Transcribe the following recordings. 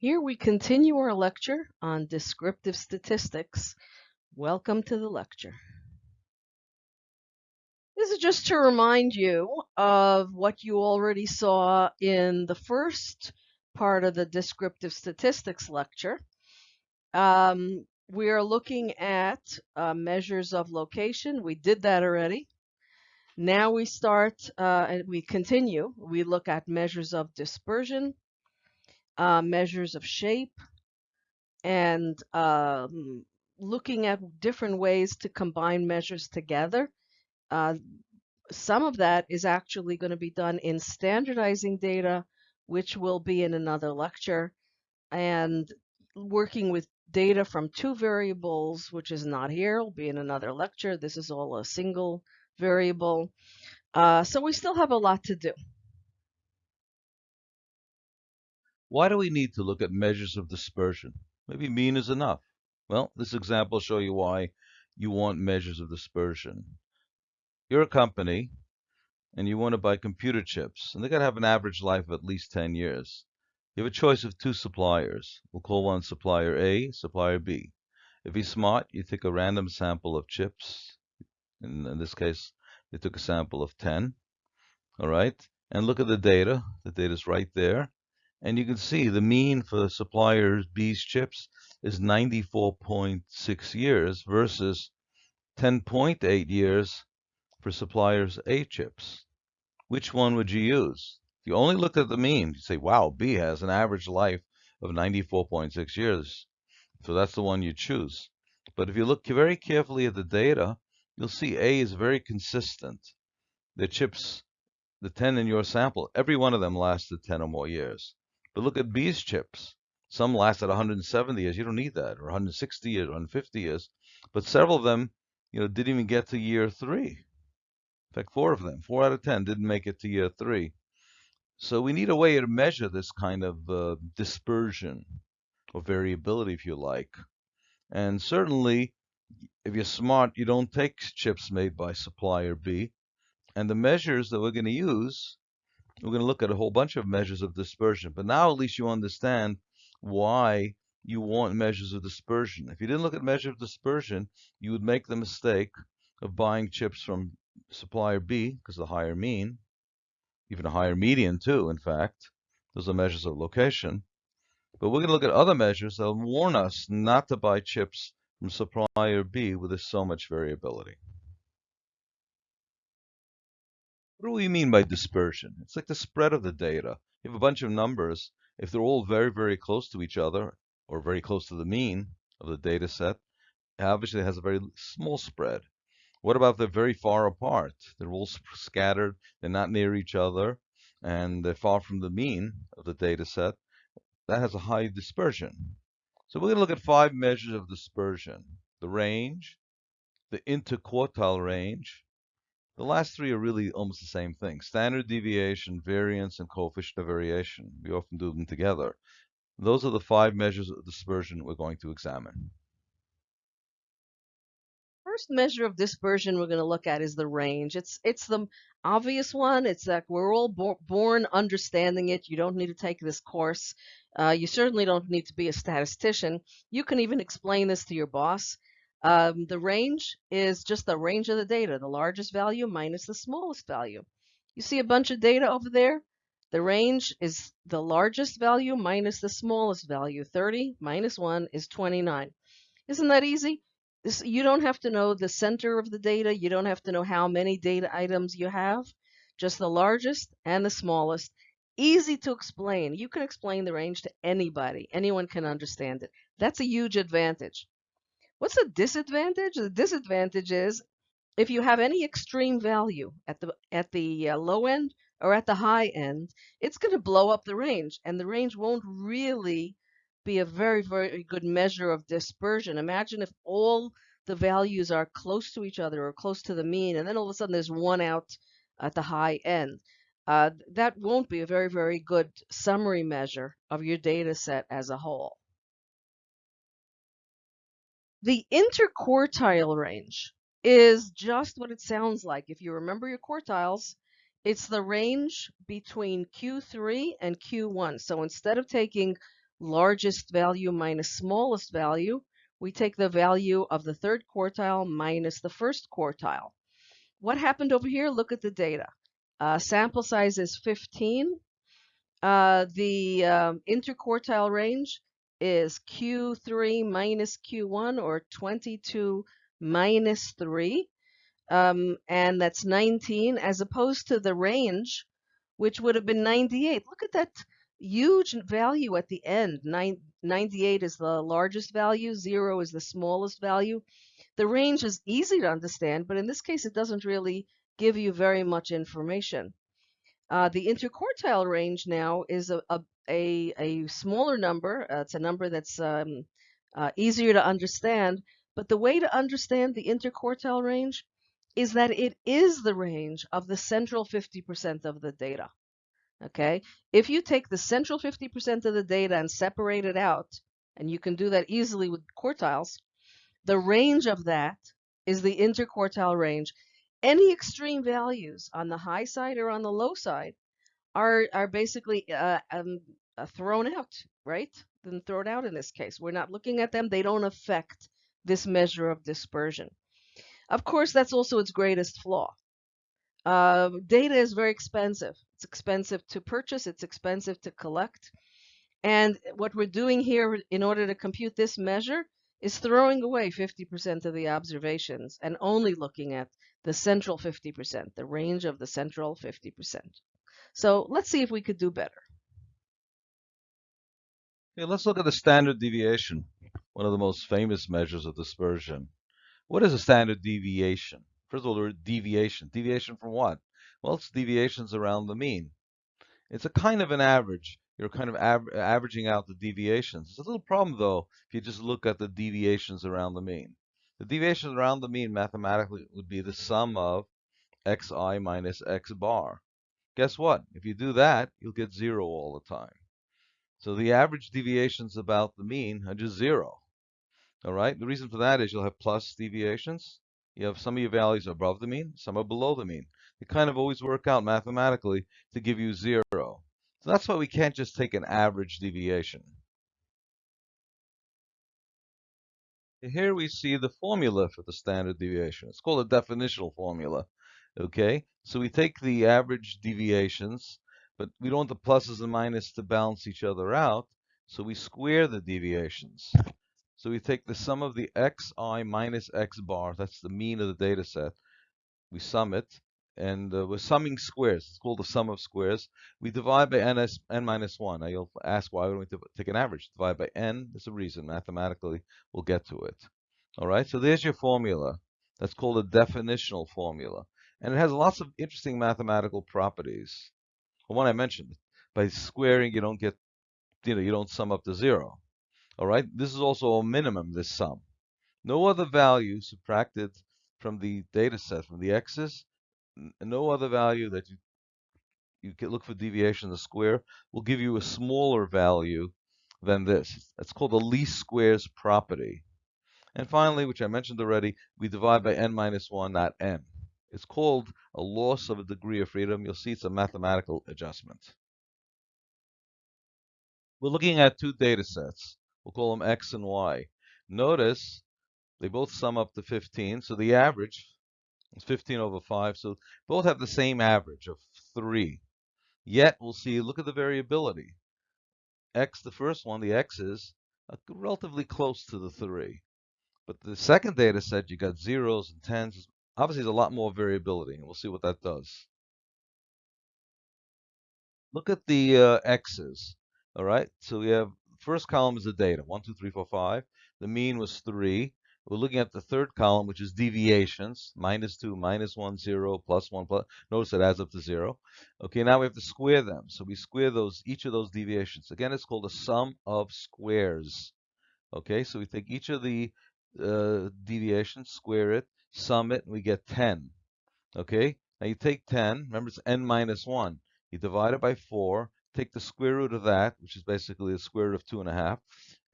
Here we continue our lecture on descriptive statistics. Welcome to the lecture. This is just to remind you of what you already saw in the first part of the descriptive statistics lecture. Um, we are looking at uh, measures of location. We did that already. Now we start uh, and we continue. We look at measures of dispersion, uh, measures of shape, and um, looking at different ways to combine measures together. Uh, some of that is actually going to be done in standardizing data, which will be in another lecture, and working with data from two variables, which is not here, will be in another lecture. This is all a single variable. Uh, so we still have a lot to do. Why do we need to look at measures of dispersion? Maybe mean is enough. Well, this example will show you why you want measures of dispersion. You're a company and you want to buy computer chips, and they got to have an average life of at least 10 years. You have a choice of two suppliers. We'll call one supplier A, supplier B. If he's smart, you take a random sample of chips. In, in this case, they took a sample of 10. All right, and look at the data. The data is right there. And you can see the mean for supplier B's chips is 94.6 years versus 10.8 years for suppliers A chips. Which one would you use? If you only look at the mean, you say, wow, B has an average life of 94.6 years. So that's the one you choose. But if you look very carefully at the data, you'll see A is very consistent. The chips, the 10 in your sample, every one of them lasted 10 or more years. But look at B's chips. Some lasted 170 years. You don't need that, or 160 years, 150 years. But several of them, you know, didn't even get to year three. In fact, four of them, four out of 10, didn't make it to year three. So we need a way to measure this kind of uh, dispersion or variability, if you like. And certainly, if you're smart, you don't take chips made by supplier B. And the measures that we're going to use we're going to look at a whole bunch of measures of dispersion. But now at least you understand why you want measures of dispersion. If you didn't look at measure of dispersion, you would make the mistake of buying chips from supplier B because the higher mean, even a higher median too, in fact. Those are measures of location. But we're going to look at other measures that warn us not to buy chips from supplier B where there's so much variability. What do we mean by dispersion? It's like the spread of the data. You have a bunch of numbers. If they're all very, very close to each other, or very close to the mean of the data set, obviously it has a very small spread. What about they're very far apart? They're all scattered, they're not near each other, and they're far from the mean of the data set. That has a high dispersion. So we're going to look at five measures of dispersion. The range, the interquartile range, the last three are really almost the same thing. Standard deviation, variance, and coefficient of variation. We often do them together. Those are the five measures of dispersion we're going to examine. First measure of dispersion we're going to look at is the range. It's it's the obvious one. It's that we're all bo born understanding it. You don't need to take this course. Uh, you certainly don't need to be a statistician. You can even explain this to your boss. Um, the range is just the range of the data, the largest value minus the smallest value. You see a bunch of data over there? The range is the largest value minus the smallest value. 30 minus 1 is 29. Isn't that easy? This, you don't have to know the center of the data. You don't have to know how many data items you have. Just the largest and the smallest. Easy to explain. You can explain the range to anybody. Anyone can understand it. That's a huge advantage. What's the disadvantage? The disadvantage is if you have any extreme value at the at the uh, low end or at the high end, it's going to blow up the range, and the range won't really be a very very good measure of dispersion. Imagine if all the values are close to each other or close to the mean, and then all of a sudden there's one out at the high end. Uh, that won't be a very very good summary measure of your data set as a whole. The interquartile range is just what it sounds like. If you remember your quartiles, it's the range between Q3 and Q1. So instead of taking largest value minus smallest value, we take the value of the third quartile minus the first quartile. What happened over here? Look at the data. Uh, sample size is 15. Uh, the um, interquartile range is Q3 minus Q1 or 22 minus 3. Um, and that's 19 as opposed to the range, which would have been 98. Look at that huge value at the end. Nine, 98 is the largest value, 0 is the smallest value. The range is easy to understand, but in this case, it doesn't really give you very much information. Uh, the interquartile range now is a, a, a, a smaller number. Uh, it's a number that's um, uh, easier to understand. But the way to understand the interquartile range is that it is the range of the central 50% of the data. Okay, if you take the central 50% of the data and separate it out, and you can do that easily with quartiles, the range of that is the interquartile range. Any extreme values on the high side or on the low side are are basically uh, um, uh, thrown out, right? Then thrown out in this case. We're not looking at them. They don't affect this measure of dispersion. Of course, that's also its greatest flaw. Uh, data is very expensive. It's expensive to purchase. It's expensive to collect. And what we're doing here in order to compute this measure is throwing away 50% of the observations and only looking at the central 50%, the range of the central 50%. So let's see if we could do better. Okay, let's look at the standard deviation, one of the most famous measures of dispersion. What is a standard deviation? First of all, the word deviation. Deviation from what? Well, it's deviations around the mean. It's a kind of an average. You're kind of av averaging out the deviations. It's a little problem, though, if you just look at the deviations around the mean. The deviations around the mean mathematically would be the sum of xi minus x bar. Guess what? If you do that, you'll get zero all the time. So the average deviations about the mean are just zero. All right. The reason for that is you'll have plus deviations. You have some of your values above the mean, some are below the mean. They kind of always work out mathematically to give you zero. So that's why we can't just take an average deviation. Here we see the formula for the standard deviation. It's called a definitional formula. Okay, so we take the average deviations, but we don't want the pluses and minuses to balance each other out, so we square the deviations. So we take the sum of the xi minus x bar, that's the mean of the data set, we sum it, and uh, we're summing squares. It's called the sum of squares. We divide by n 1. Now you'll ask why don't we take an average? Divide by n, there's a reason. Mathematically, we'll get to it. All right, so there's your formula. That's called a definitional formula. And it has lots of interesting mathematical properties. The one I mentioned, by squaring, you don't get, you know, you don't sum up to zero. All right, this is also a minimum, this sum. No other value subtracted from the data set, from the x's, no other value that you you can look for deviation in the square will give you a smaller value than this. That's called the least squares property. And finally, which I mentioned already, we divide by n minus 1, not n. It's called a loss of a degree of freedom. You'll see it's a mathematical adjustment. We're looking at two data sets. We'll call them X and Y. Notice they both sum up to 15, so the average is 15 over 5, so both have the same average of 3. Yet, we'll see, look at the variability. X, the first one, the X's, are relatively close to the 3. But the second data set, you got zeros and tens. Obviously, there's a lot more variability, and we'll see what that does. Look at the uh, X's. All right, so we have first column is the data, 1, 2, 3, 4, 5. The mean was 3. We're looking at the third column, which is deviations, minus 2, minus 1, 0, plus 1, plus. Notice it adds up to 0. Okay, now we have to square them. So we square those each of those deviations. Again, it's called a sum of squares. Okay, so we take each of the uh, deviations, square it, sum it, and we get 10. Okay, now you take 10, remember it's n minus 1. You divide it by 4, take the square root of that, which is basically the square root of 2.5,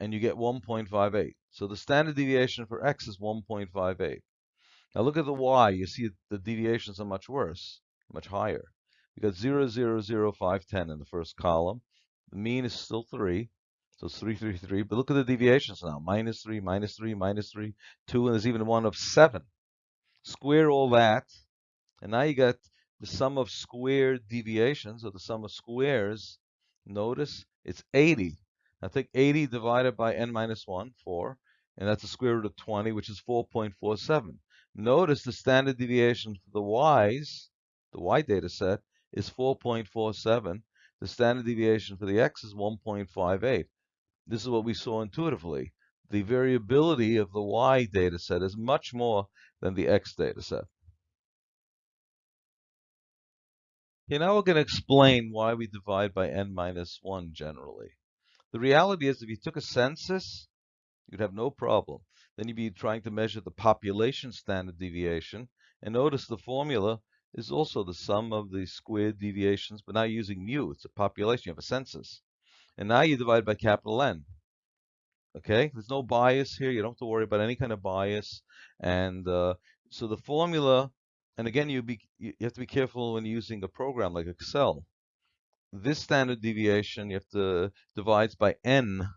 and you get 1.58. So the standard deviation for x is 1.58. Now look at the y. You see the deviations are much worse, much higher. We got 0, 0, 0, 5, 10 in the first column. The mean is still 3. So it's 3, 3, 3. But look at the deviations now. Minus 3, minus 3, minus 3, 2, and there's even one of 7. Square all that, and now you got the sum of squared deviations, or the sum of squares. Notice it's 80. Now take 80 divided by n minus 1, 4, and that's the square root of 20, which is 4.47. Notice the standard deviation for the y's, the y data set, is 4.47. The standard deviation for the x is 1.58. This is what we saw intuitively. The variability of the y data set is much more than the x data set. Okay, now we're going to explain why we divide by n minus 1 generally. The reality is if you took a census, you'd have no problem. Then you'd be trying to measure the population standard deviation. And notice the formula is also the sum of the squared deviations, but now using mu. It's a population. You have a census. And now you divide by capital N. Okay, there's no bias here. You don't have to worry about any kind of bias. And uh, so the formula, and again, you, be, you have to be careful when using a program like Excel. This standard deviation, you have to divide by N.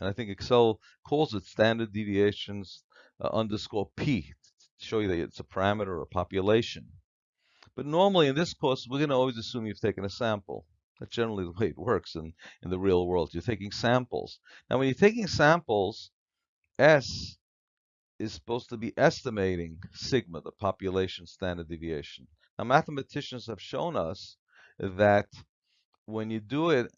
And I think Excel calls it standard deviations uh, underscore P to show you that it's a parameter or a population. But normally in this course, we're going to always assume you've taken a sample. That's generally the way it works in, in the real world. You're taking samples. Now, when you're taking samples, S is supposed to be estimating sigma, the population standard deviation. Now, mathematicians have shown us that when you do it,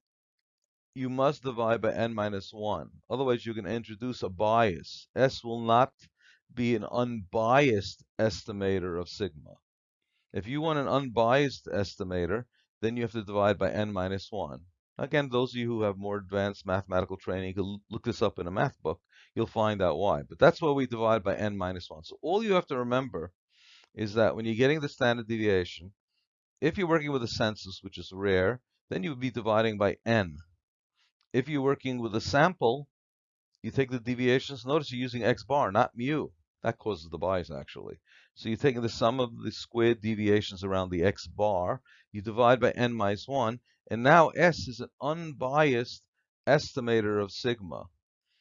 you must divide by n minus 1. Otherwise, you're going to introduce a bias. S will not be an unbiased estimator of sigma. If you want an unbiased estimator, then you have to divide by n minus 1. Again, those of you who have more advanced mathematical training can look this up in a math book. You'll find out why. But that's why we divide by n minus 1. So all you have to remember is that when you're getting the standard deviation, if you're working with a census, which is rare, then you would be dividing by n. If you're working with a sample, you take the deviations. Notice you're using x bar, not mu. That causes the bias, actually. So you're taking the sum of the squared deviations around the x bar, you divide by n minus 1, and now S is an unbiased estimator of sigma.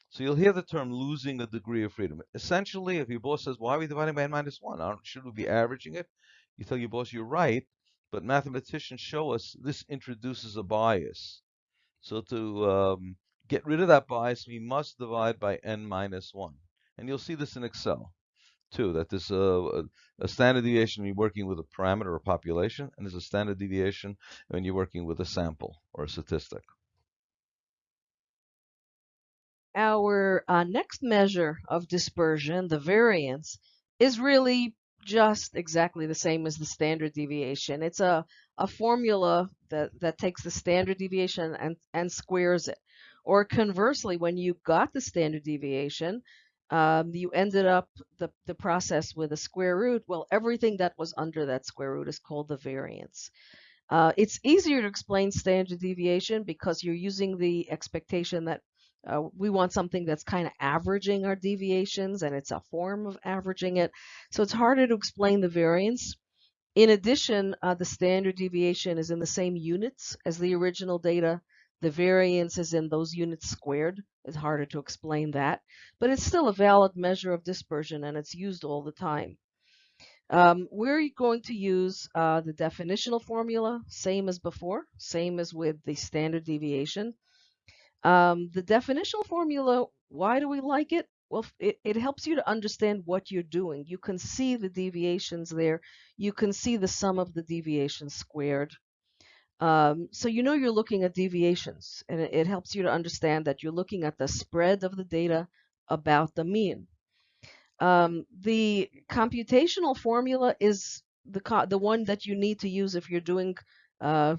So you'll hear the term losing a degree of freedom. Essentially, if your boss says, why are we dividing by n minus 1? Should we be averaging it? You tell your boss, you're right, but mathematicians show us this introduces a bias. So to um, get rid of that bias, we must divide by n minus 1. And you'll see this in Excel too, that there's a, a, standard deviation when you're working with a parameter or population, and there's a standard deviation when you're working with a sample or a statistic. Our uh, next measure of dispersion, the variance, is really just exactly the same as the standard deviation. It's a, a formula that, that takes the standard deviation and, and squares it. Or conversely, when you got the standard deviation, um, you ended up the, the process with a square root. Well, everything that was under that square root is called the variance. Uh, it's easier to explain standard deviation because you're using the expectation that uh, we want something that's kind of averaging our deviations and it's a form of averaging it. So it's harder to explain the variance. In addition, uh, the standard deviation is in the same units as the original data. The variance is in those units squared. It's harder to explain that, but it's still a valid measure of dispersion and it's used all the time. Um, we're going to use uh, the definitional formula, same as before, same as with the standard deviation. Um, the definitional formula, why do we like it? Well, it, it helps you to understand what you're doing. You can see the deviations there. You can see the sum of the deviations squared. Um, so you know you're looking at deviations, and it, it, helps you to understand that you're looking at the spread of the data about the mean. Um, the computational formula is the the one that you need to use if you're doing uh,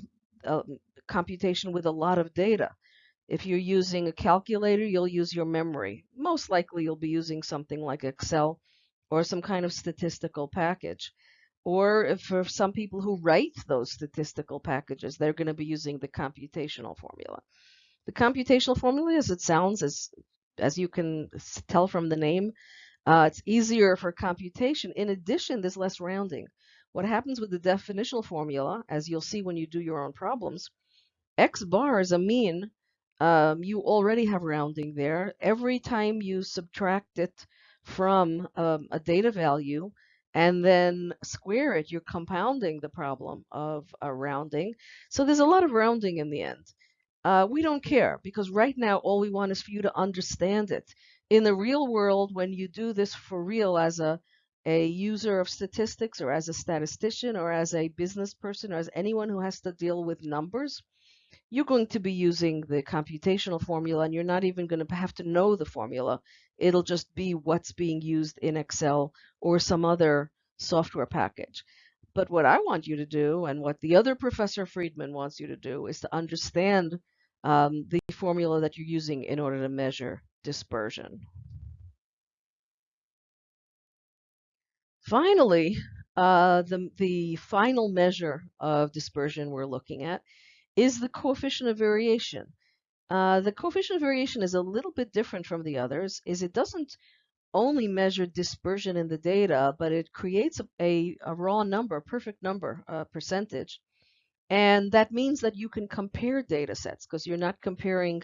computation with a lot of data. If you're using a calculator, you'll use your memory. Most likely you'll be using something like Excel or some kind of statistical package. Or for some people who write those statistical packages, they're going to be using the computational formula. The computational formula, as it sounds, as, as you can tell from the name, uh, it's easier for computation. In addition, there's less rounding. What happens with the definitional formula, as you'll see when you do your own problems, x bar is a mean um, you already have rounding there. Every time you subtract it from um, a data value and then square it, you're compounding the problem of uh, rounding. So there's a lot of rounding in the end. Uh, we don't care because right now all we want is for you to understand it. In the real world, when you do this for real as a a user of statistics or as a statistician or as a business person or as anyone who has to deal with numbers, you're going to be using the computational formula and you're not even going to have to know the formula. It'll just be what's being used in Excel or some other software package. But what I want you to do and what the other Professor Friedman wants you to do is to understand um, the formula that you're using in order to measure dispersion. Finally, uh, the, the final measure of dispersion we're looking at is the coefficient of variation. Uh, the coefficient of variation is a little bit different from the others, is it doesn't only measure dispersion in the data, but it creates a, a, a raw number, a perfect number, a percentage. And that means that you can compare data sets because you're not comparing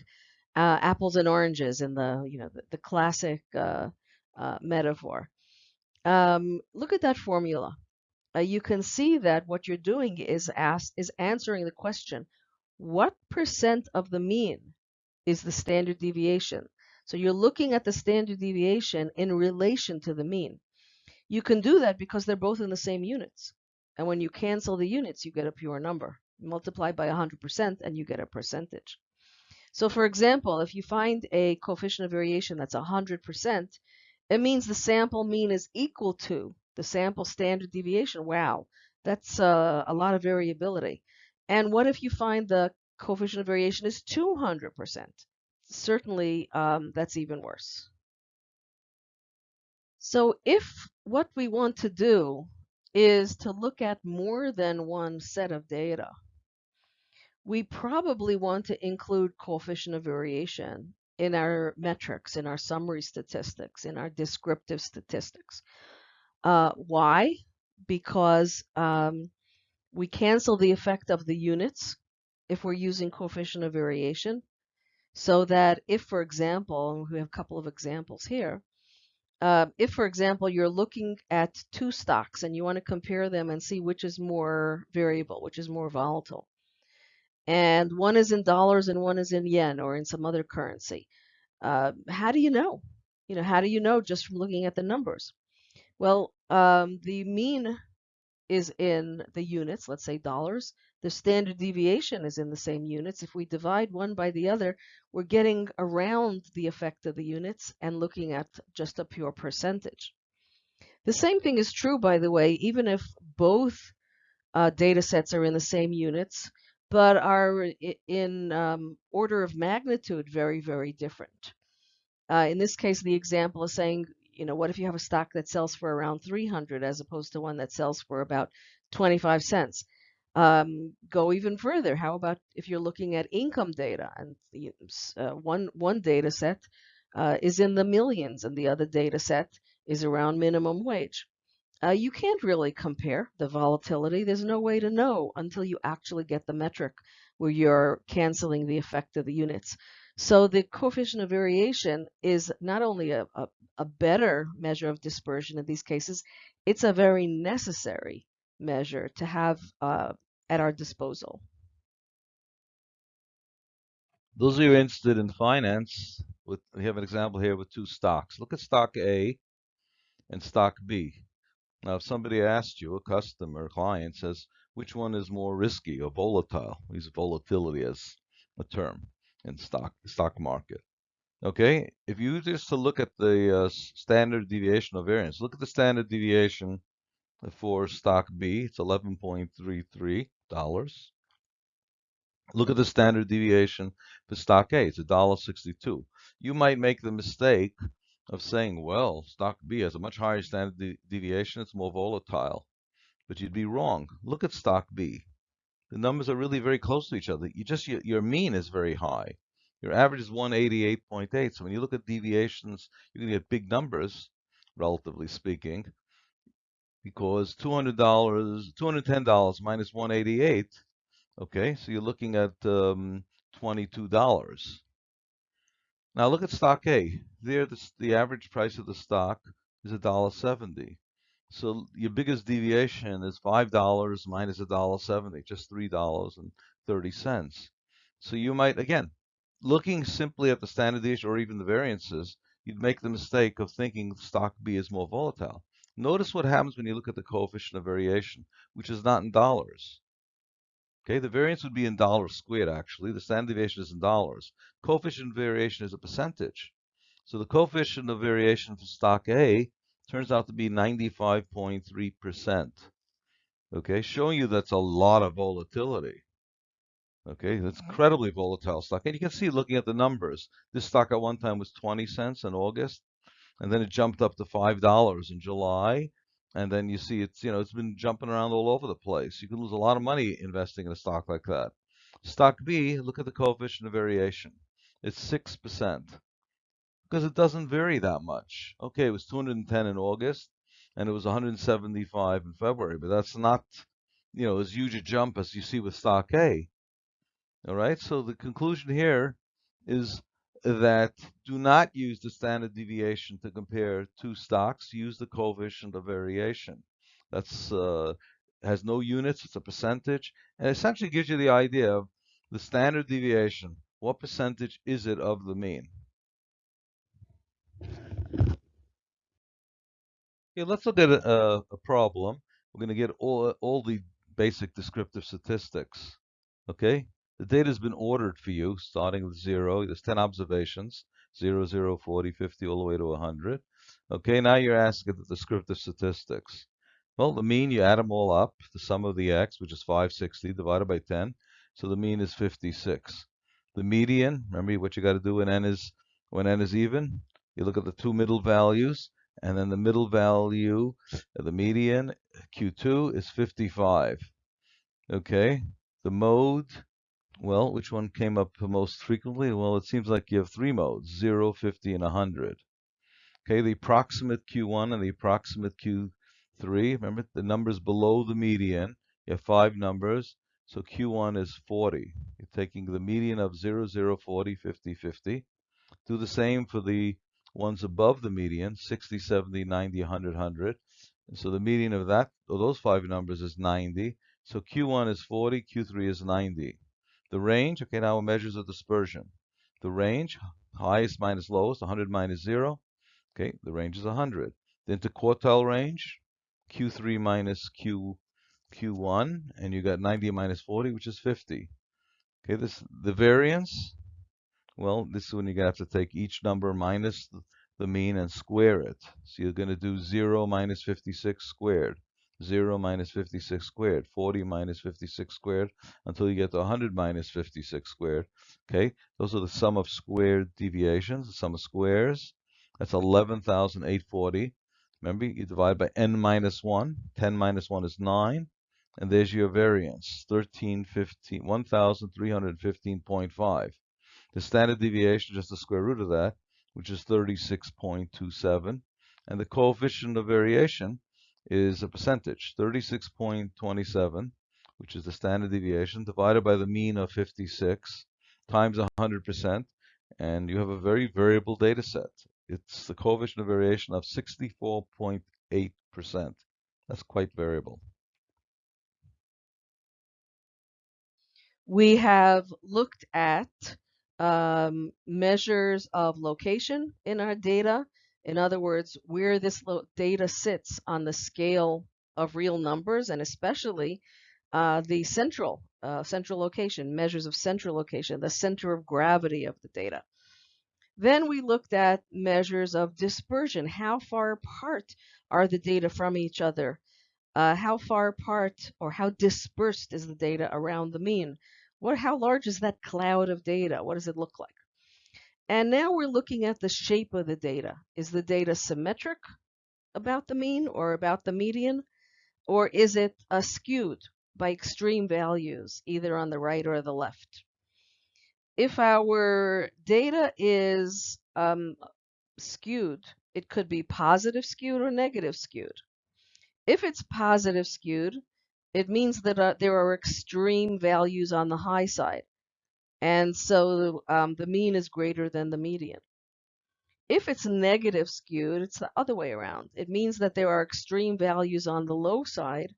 uh, apples and oranges in the, you know, the, the classic uh, uh metaphor. Um, look at that formula. Uh, you can see that what you're doing is asked is answering the question, what percent of the mean is the standard deviation? So you're looking at the standard deviation in relation to the mean. You can do that because they're both in the same units. And when you cancel the units, you get a pure number. Multiply by 100% and you get a percentage. So for example, if you find a coefficient of variation that's 100%, it means the sample mean is equal to the sample standard deviation. Wow, that's uh, a lot of variability. And what if you find the coefficient of variation is 200%? Certainly, um, that's even worse. So if what we want to do is to look at more than one set of data, we probably want to include coefficient of variation in our metrics, in our summary statistics, in our descriptive statistics. Uh, why? Because um, we cancel the effect of the units if we're using coefficient of variation. So that if, for example, we have a couple of examples here, uh, if, for example, you're looking at two stocks and you want to compare them and see which is more variable, which is more volatile, and one is in dollars and one is in yen or in some other currency. Uh, how do you know? You know, how do you know just from looking at the numbers? Well, um, the mean is in the units, let's say dollars. The standard deviation is in the same units. If we divide one by the other, we're getting around the effect of the units and looking at just a pure percentage. The same thing is true, by the way, even if both uh, data sets are in the same units, but are in um, order of magnitude very, very different. Uh, in this case, the example is saying, you know, what if you have a stock that sells for around 300 as opposed to one that sells for about 25 cents? Um, go even further. How about if you're looking at income data and uh, one one data set uh, is in the millions and the other data set is around minimum wage? uh, you can't really compare the volatility. There's no way to know until you actually get the metric where you're canceling the effect of the units. So the coefficient of variation is not only a, a, a better measure of dispersion in these cases, it's a very necessary measure to have uh, at our disposal. Those of you interested in finance, with, we have an example here with two stocks. Look at stock A and stock B. Now, if somebody asked you, a customer, a client says, which one is more risky or volatile? We use volatility as a term in stock stock market. Okay, if you just to look at the uh, standard deviation of variance, look at the standard deviation for stock B, it's 11.33 dollars. Look at the standard deviation for stock A, it's $1.62. You might make the mistake of saying, well, stock B has a much higher standard de deviation, it's more volatile. But you'd be wrong. Look at stock B. The numbers are really very close to each other. You just your, your mean is very high. Your average is 188.8. So when you look at deviations, you're going to get big numbers, relatively speaking, because $200, $210 minus 188. Okay, so you're looking at um, $22. Now look at stock A. There, the, the average price of the stock is $1.70. So your biggest deviation is $5 minus $1.70, just $3.30. So you might, again, looking simply at the standard deviation or even the variances, you'd make the mistake of thinking stock B is more volatile. Notice what happens when you look at the coefficient of variation, which is not in dollars. Okay, the variance would be in dollars squared actually. The standard deviation is in dollars. Coefficient variation is a percentage. So the coefficient of variation for stock A turns out to be 95.3%. Okay, showing you that's a lot of volatility. Okay, that's mm-hmm. incredibly volatile stock. And you can see looking at the numbers, this stock at one time was 20 cents in August, and then it jumped up to $5 in July. And then you see it's, you know, it's been jumping around all over the place. You can lose a lot of money investing in a stock like that. Stock B, look at the coefficient of variation. It's 6% because it doesn't vary that much. Okay, it was 210 in August and it was 175 in February, but that's not, you know, as huge a jump as you see with stock A. All right, so the conclusion here is that do not use the standard deviation to compare two stocks. Use the coefficient of variation. That's uh, has no units. It's a percentage, and essentially gives you the idea of the standard deviation. What percentage is it of the mean? Okay, let's look at a, a problem. We're going to get all all the basic descriptive statistics. Okay, the data has been ordered for you, starting with 0. There's 10 observations, 0, 0, 40, 50, all the way to 100. Okay, now you're asking the descriptive statistics. Well, the mean, you add them all up, the sum of the x, which is 560, divided by 10. So the mean is 56. The median, remember what you got to do when n is when n is even? You look at the two middle values, and then the middle value, the median, Q2, is 55. Okay, the mode, well, which one came up most frequently? Well, it seems like you have three modes, 0, 50, and 100. Okay, the approximate Q1 and the approximate Q3. Remember, the numbers below the median. You have five numbers. So Q1 is 40. You're taking the median of 0, 0, 40, 50, 50. Do the same for the ones above the median, 60, 70, 90, 100, 100. And so the median of that, of those five numbers is 90. So Q1 is 40, Q3 is 90. The range, okay, now measures of dispersion. The range, highest minus lowest, 100 minus 0. Okay, the range is 100. The interquartile range, Q3 minus Q, Q1, and you got 90 minus 40, which is 50. Okay, this the variance, well, this is when you're going to have to take each number minus the, mean and square it. So you're going to do 0 minus 56 squared. 0 minus 56 squared, 40 minus 56 squared, until you get to 100 minus 56 squared. Okay, those are the sum of squared deviations, the sum of squares. That's 11,840. Remember, you divide by n minus 1. 10 minus 1 is 9. And there's your variance, 1,315.5. The standard deviation, just the square root of that, which is 36.27. And the coefficient of variation is a percentage, 36.27, which is the standard deviation, divided by the mean of 56 times 100%, and you have a very variable data set. It's the coefficient of variation of 64.8%. That's quite variable. We have looked at um, measures of location in our data in other words, where this data sits on the scale of real numbers and especially uh, the central uh, central location, measures of central location, the center of gravity of the data. Then we looked at measures of dispersion. How far apart are the data from each other? Uh, how far apart or how dispersed is the data around the mean? What, how large is that cloud of data? What does it look like? And now we're looking at the shape of the data. Is the data symmetric about the mean or about the median? Or is it skewed by extreme values, either on the right or the left? If our data is um, skewed, it could be positive skewed or negative skewed. If it's positive skewed, it means that uh, there are extreme values on the high side. And so um, the mean is greater than the median. If it's negative skewed, it's the other way around. It means that there are extreme values on the low side,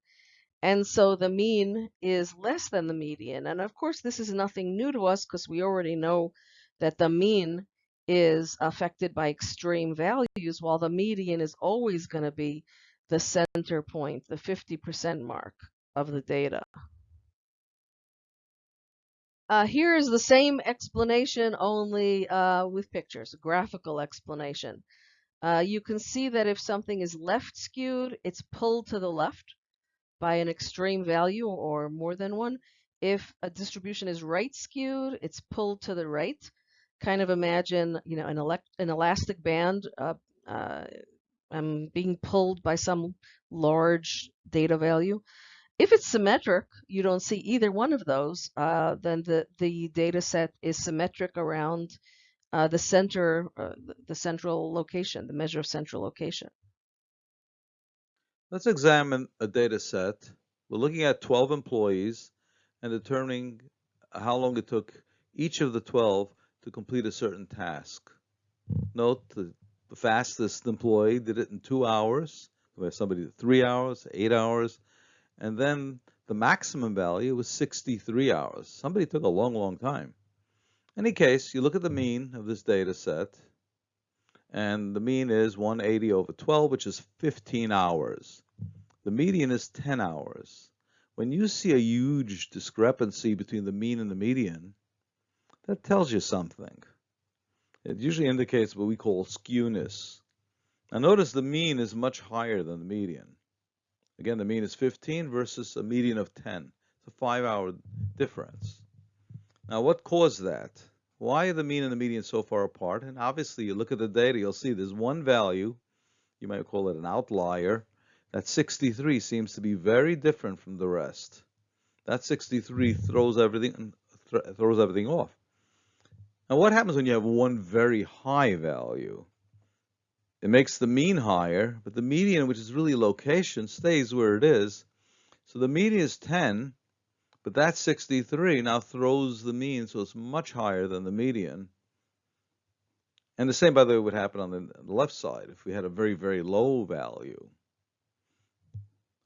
and so the mean is less than the median. And of course, this is nothing new to us because we already know that the mean is affected by extreme values, while the median is always going to be the center point, the 50% mark of the data. Uh, here is the same explanation, only uh, with pictures, graphical explanation. Uh, you can see that if something is left skewed, it's pulled to the left by an extreme value or more than one. If a distribution is right skewed, it's pulled to the right. Kind of imagine, you know, an, elect an elastic band uh, um, being pulled by some large data value. If it's symmetric, you don't see either one of those, uh, then the, the data set is symmetric around uh, the center, uh, the central location, the measure of central location. Let's examine a data set. We're looking at 12 employees and determining how long it took each of the 12 to complete a certain task. Note the, the fastest employee did it in two hours. We have somebody three hours, eight hours, and then the maximum value was 63 hours. Somebody took a long, long time. In any case, you look at the hmm. mean of this data set, and the mean is 180 over 12, which is 15 hours. The median is 10 hours. When you see a huge discrepancy between the mean and the median, that tells you something. It usually indicates what we call skewness. Now notice the mean is much higher than the median. Again, the mean is 15 versus a median of 10. It's a five hour difference. Now, what caused that? Why are the mean and the median so far apart? And obviously, you look at the data, you'll see there's one value, you might call it an outlier, that 63 seems to be very different from the rest. That 63 throws everything, th throws everything off. Now, what happens when you have one very high value? It makes the mean higher, but the median, which is really location, stays where it is. So the median is 10, but that 63 now throws the mean, so it's much higher than the median. And the same, by the way, would happen on the, left side if we had a very, very low value.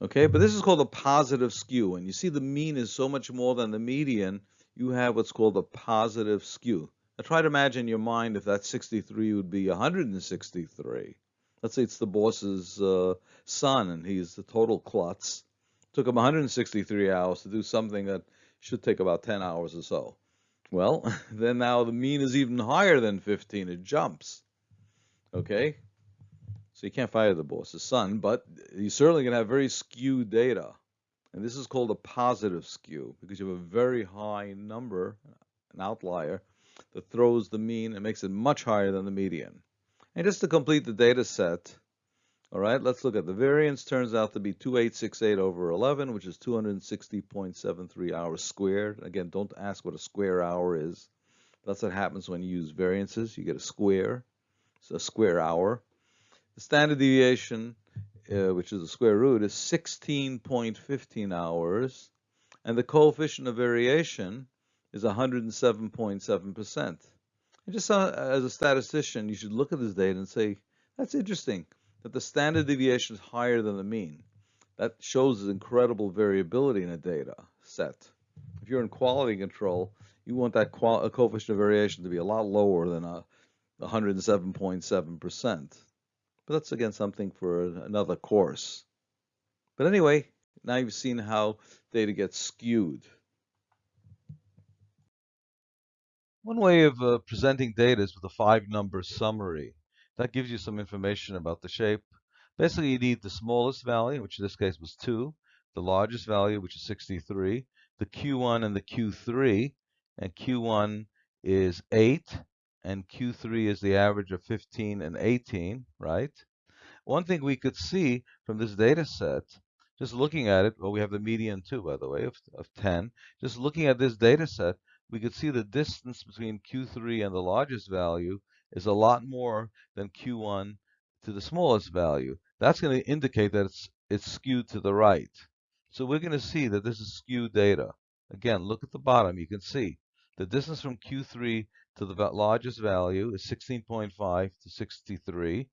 Okay, but this is called a positive skew. And you see the mean is so much more than the median, you have what's called a positive skew. Now try to imagine in your mind if that 63 would be 163. Let's say it's the boss's uh, son and he's the total klutz. Took him 163 hours to do something that should take about 10 hours or so. Well, then now the mean is even higher than 15. It jumps. Okay? So you can't fire the boss's son, but you're certainly going to have very skewed data. And this is called a positive skew because you have a very high number, an outlier, that throws the mean and makes it much higher than the median. And just to complete the data set, all right, let's look at the variance turns out to be 2868 over 11, which is 260.73 hours squared. Again, don't ask what a square hour is. That's what happens when you use variances. You get a square, it's a square hour. The standard deviation, uh, which is the square root, is 16.15 hours. And the coefficient of variation is 107.7%. And just as a statistician, you should look at this data and say, that's interesting that the standard deviation is higher than the mean. That shows incredible variability in a data set. If you're in quality control, you want that coefficient of variation to be a lot lower than a 107.7%. But that's again something for another course. But anyway, now you've seen how data gets skewed. One way of uh, presenting data is with a five-number summary. That gives you some information about the shape. Basically, you need the smallest value, which in this case was 2, the largest value, which is 63, the Q1 and the Q3, and Q1 is 8, and Q3 is the average of 15 and 18, right? One thing we could see from this data set, just looking at it, well, we have the median too, by the way, of, of 10. Just looking at this data set, we could see the distance between Q3 and the largest value is a lot more than Q1 to the smallest value. That's going to indicate that it's, it's skewed to the right. So we're going to see that this is skewed data. Again, look at the bottom. You can see The distance from Q3 to the largest value is 16.5 to 63.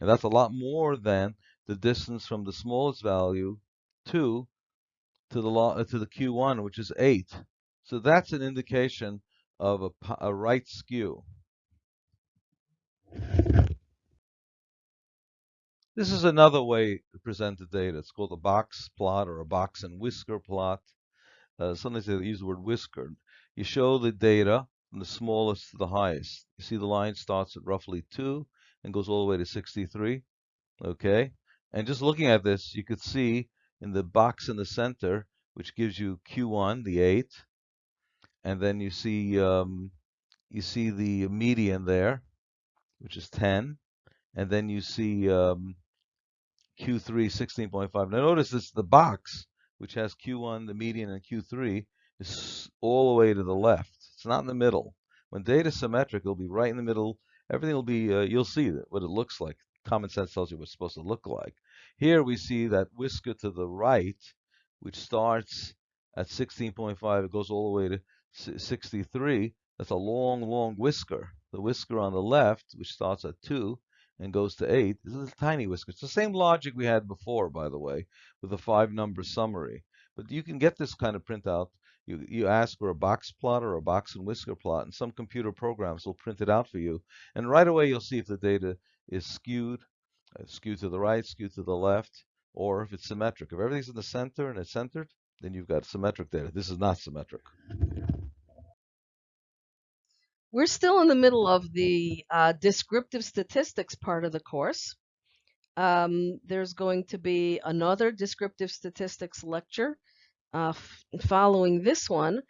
And that's a lot more than the distance from the smallest value 2 to the to the Q1, which is 8. So that's an indication of a, a right skew. This is another way to present the data. It's called a box plot or a box and whisker plot. Uh, sometimes they use the word whisker. You show the data from the smallest to the highest. You see the line starts at roughly 2 and goes all the way to 63. Okay? And just looking at this, you could see in the box in the center, which gives you Q1, the 8, and then you see um, you see the median there, which is 10, and then you see um, Q3 16.5. Now notice this the box, which has Q1, the median, and Q3, is all the way to the left. It's not in the middle. When data is symmetric, it'll be right in the middle. Everything will be, uh, you'll see what it looks like. Common sense tells you what it's supposed to look like. Here we see that whisker to the right, which starts at 16.5, it goes all the way to 63. That's a long, long whisker. The whisker on the left, which starts at 2 and goes to 8, is a tiny whisker. It's the same logic we had before, by the way, with the five number summary. But you can get this kind of printout. You, you ask for a box plot or a box and whisker plot, and some computer programs will print it out for you. And right away, you'll see if the data is skewed, uh, skewed to the right, skewed to the left, or if it's symmetric. If everything's in the center and it's centered, then you've got symmetric data. This is not symmetric. We're still in the middle of the uh, descriptive statistics part of the course. Um, there's going to be another descriptive statistics lecture uh, following this one.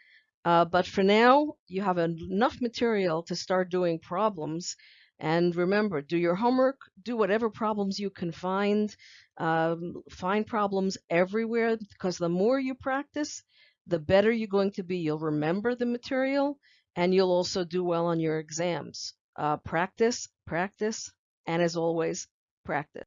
Uh, but for now, you have enough material to start doing problems. And remember, do your homework, do whatever problems you can find. Um, find problems everywhere because the more you practice, the better you're going to be. You'll remember the material and you'll also do well on your exams. Uh, practice, practice, and as always, practice.